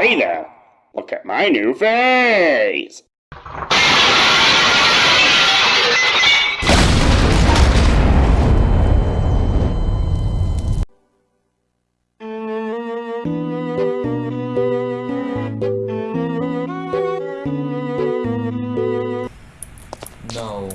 Hey there! Look at my new face! No.